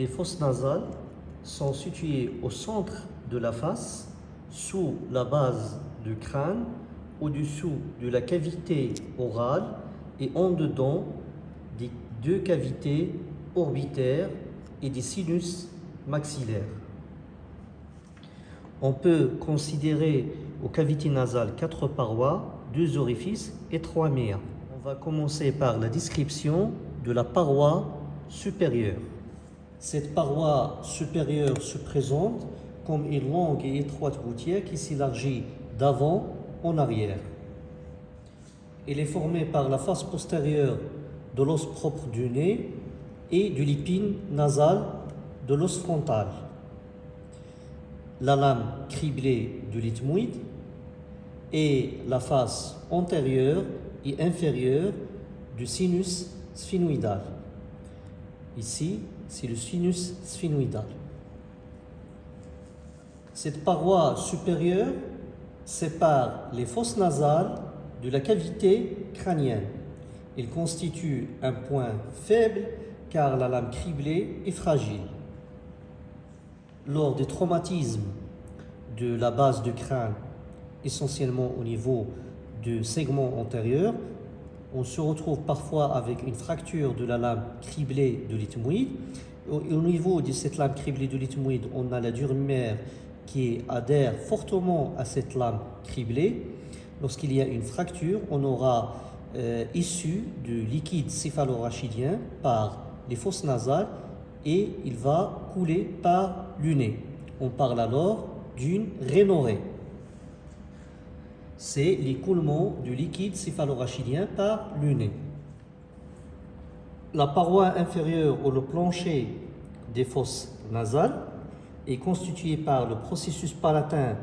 les fosses nasales sont situées au centre de la face, sous la base du crâne, au-dessous de la cavité orale et en dedans des deux cavités orbitaires et des sinus maxillaires. On peut considérer aux cavités nasales quatre parois, deux orifices et trois méas. On va commencer par la description de la paroi supérieure. Cette paroi supérieure se présente comme une longue et étroite gouttière qui s'élargit d'avant en arrière. Elle est formée par la face postérieure de l'os propre du nez et du lipine nasal de l'os frontal. La lame criblée du lithmoïde et la face antérieure et inférieure du sinus sphénoïdal. Ici, c'est le sinus sphénoïdal. Cette paroi supérieure sépare les fosses nasales de la cavité crânienne. Il constitue un point faible car la lame criblée est fragile. Lors des traumatismes de la base du crâne, essentiellement au niveau du segment antérieur, on se retrouve parfois avec une fracture de la lame criblée de l'ethmoïde. Au, niveau de cette lame criblée de l'ethmoïde, on a la durumère qui adhère fortement à cette lame criblée. Lorsqu'il y a une fracture, on aura euh, issu du liquide céphalorachidien par les fosses nasales et il va couler par le nez. On parle alors d'une rhénorée c'est l'écoulement du liquide céphalorachidien par le. La paroi inférieure ou le plancher des fosses nasales est constituée par le processus palatin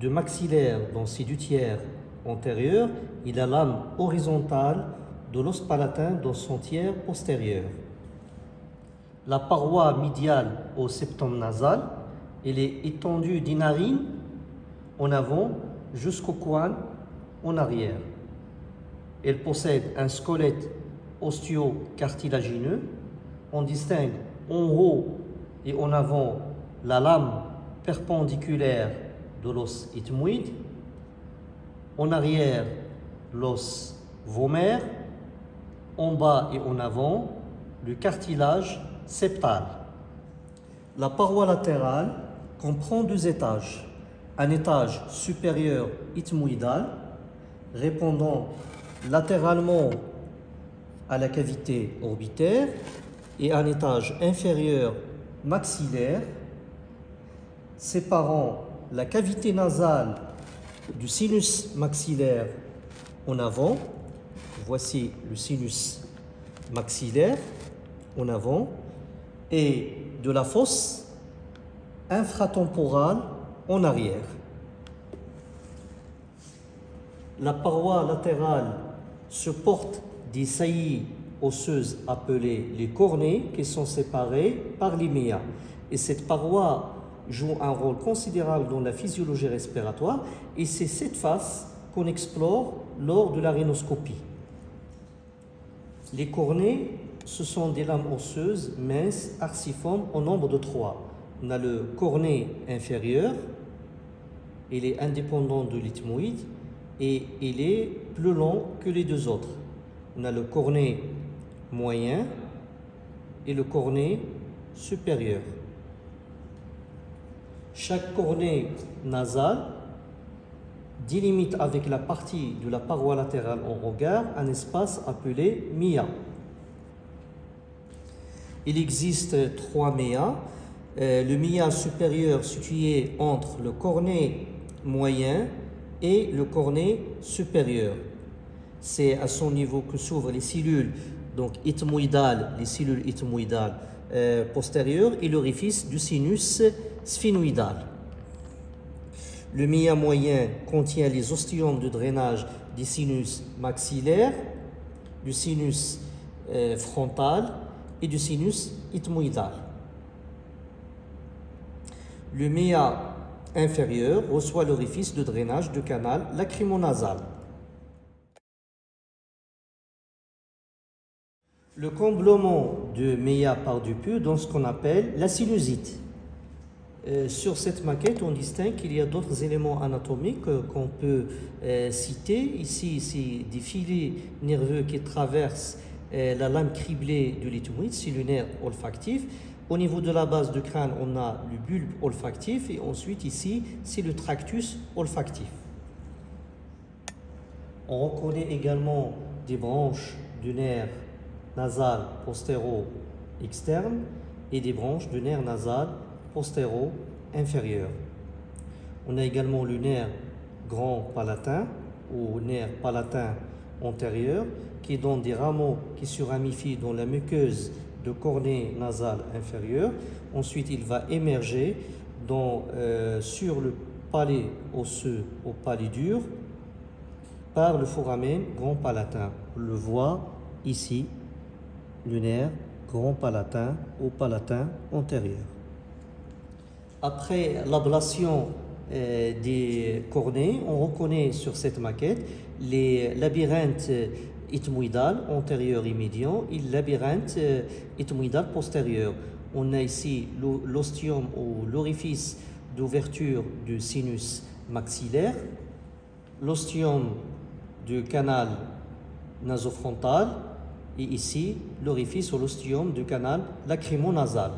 de maxillaire dans ses deux tiers antérieurs et la lame horizontale de l'os palatin dans son tiers postérieur. La paroi médiale au septum nasal, elle est étendue des narines en avant jusqu'au coin en arrière. Elle possède un squelette osteo-cartilagineux. On distingue en haut et en avant la lame perpendiculaire de l'os ethmoïde. En arrière, l'os vomaire. En bas et en avant, le cartilage septal. La paroi latérale comprend deux étages un étage supérieur ethmoïdal répondant latéralement à la cavité orbitaire et un étage inférieur maxillaire séparant la cavité nasale du sinus maxillaire en avant. Voici le sinus maxillaire en avant et de la fosse infratemporale en arrière. La paroi latérale supporte des saillies osseuses appelées les cornées qui sont séparées par l'IMEA. Et cette paroi joue un rôle considérable dans la physiologie respiratoire et c'est cette face qu'on explore lors de la rhinoscopie. Les cornées, ce sont des lames osseuses minces, arciformes, au nombre de trois on a le cornet inférieur, il est indépendant de l'ethmoïde et il est plus long que les deux autres. On a le cornet moyen et le cornet supérieur. Chaque cornet nasal délimite avec la partie de la paroi latérale en regard un espace appelé mia. Il existe trois mia euh, le mia supérieur situé entre le cornet moyen et le cornet supérieur. C'est à son niveau que s'ouvrent les cellules donc les cellules ethmoïdales euh, postérieures et l'orifice du sinus sphénoïdal. Le mia moyen contient les ostiomes de drainage des sinus maxillaires, du sinus euh, frontal et du sinus ethmoïdal. Le méa inférieur reçoit l'orifice de drainage du canal lacrymonasal. le comblement de Meya par du pu dans ce qu'on appelle la sinusite. Euh, sur cette maquette, on distingue qu'il y a d'autres éléments anatomiques euh, qu'on peut euh, citer. Ici, c'est des filets nerveux qui traversent la lame criblée de l'éthymoïde, c'est le nerf olfactif. Au niveau de la base du crâne, on a le bulbe olfactif et ensuite ici, c'est le tractus olfactif. On reconnaît également des branches du nerf nasal postéro-externe et des branches du nerf nasal postéro-inférieur. On a également le nerf grand palatin ou nerf palatin antérieur qui donne des rameaux qui se ramifient dans la muqueuse de cornée nasale inférieure. Ensuite, il va émerger dans, euh, sur le palais osseux au palais dur par le foramen grand palatin. On le voit ici, nerf grand palatin au palatin antérieur. Après l'ablation euh, des cornées, on reconnaît sur cette maquette les labyrinthes ethmoïdal antérieur et médian et labyrinthe euh, ethmoïdal postérieur. On a ici l'ostium ou l'orifice d'ouverture du sinus maxillaire, l'ostium du canal nasofrontal et ici l'orifice ou l'ostium du canal lacrymonasal.